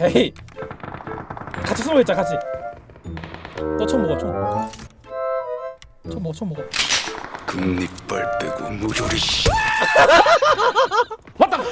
헤이. 같이 숨어 있자 같이. 너 처음 먹어 총 처음 먹어 처음 먹어. 금리빨 빼고 무조리 씨.